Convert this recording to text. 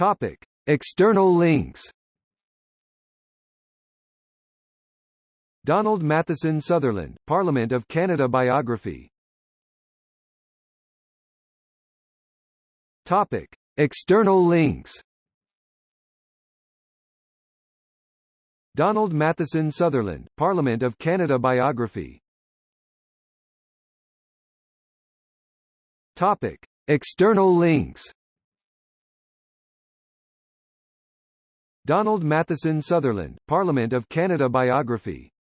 Topic: External links. Donald Matheson Sutherland, Parliament of Canada biography. Topic: External links. Donald Matheson Sutherland, Parliament of Canada biography. Topic: External links. Donald Matheson Sutherland, Parliament of Canada biography